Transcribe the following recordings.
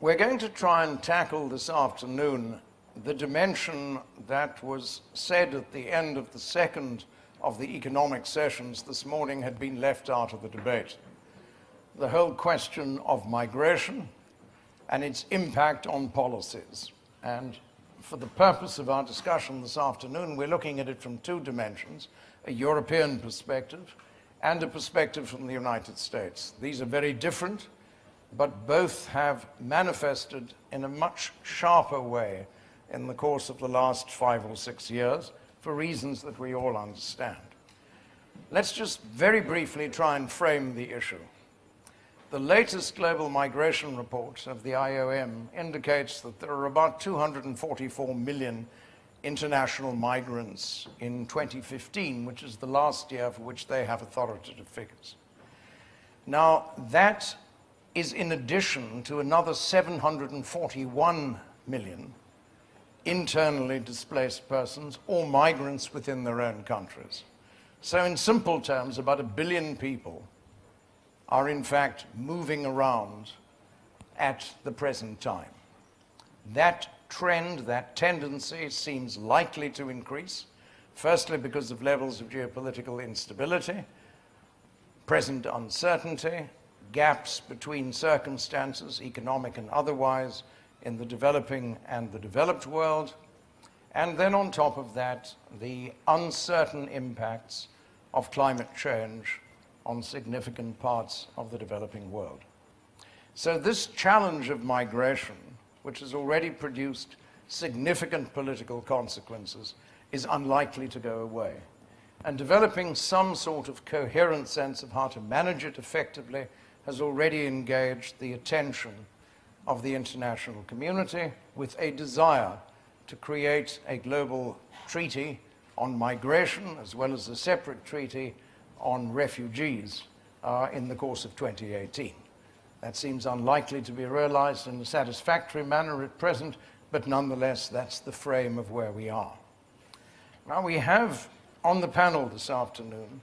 We're going to try and tackle this afternoon the dimension that was said at the end of the second of the economic sessions this morning had been left out of the debate. The whole question of migration and its impact on policies. And for the purpose of our discussion this afternoon, we're looking at it from two dimensions, a European perspective and a perspective from the United States. These are very different, but both have manifested in a much sharper way in the course of the last five or six years for reasons that we all understand. Let's just very briefly try and frame the issue. The latest global migration report of the IOM indicates that there are about 244 million international migrants in 2015, which is the last year for which they have authoritative figures. Now, that is in addition to another 741 million internally displaced persons or migrants within their own countries. So in simple terms, about a billion people are in fact moving around at the present time. That trend, that tendency seems likely to increase, firstly because of levels of geopolitical instability, present uncertainty, gaps between circumstances, economic and otherwise, in the developing and the developed world, and then on top of that, the uncertain impacts of climate change on significant parts of the developing world. So this challenge of migration, which has already produced significant political consequences, is unlikely to go away. And developing some sort of coherent sense of how to manage it effectively has already engaged the attention of the international community with a desire to create a global treaty on migration as well as a separate treaty on refugees uh, in the course of 2018. That seems unlikely to be realized in a satisfactory manner at present, but nonetheless, that's the frame of where we are. Now, we have on the panel this afternoon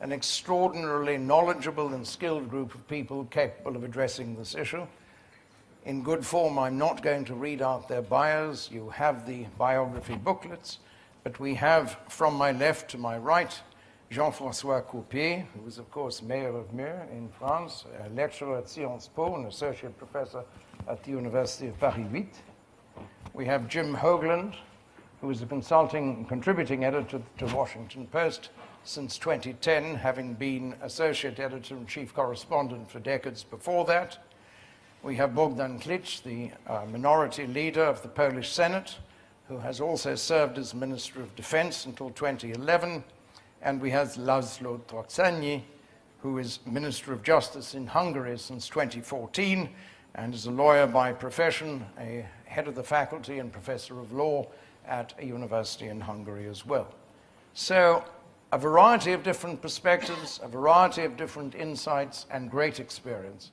an extraordinarily knowledgeable and skilled group of people capable of addressing this issue in good form. I'm not going to read out their bios. You have the biography booklets. But we have, from my left to my right, Jean-François Copé, who was, of course, mayor of Meaux in France, a lecturer at Sciences Po, and associate professor at the University of Paris 8. We have Jim Hoagland, who is a consulting contributing editor to Washington Post since 2010, having been associate editor and chief correspondent for decades before that. We have Bogdan Klich, the uh, minority leader of the Polish Senate, who has also served as Minister of Defense until 2011. And we have Laszlo Trócsányi, who is Minister of Justice in Hungary since 2014 and is a lawyer by profession, a head of the faculty and professor of law at a university in Hungary as well. So a variety of different perspectives, a variety of different insights and great experience.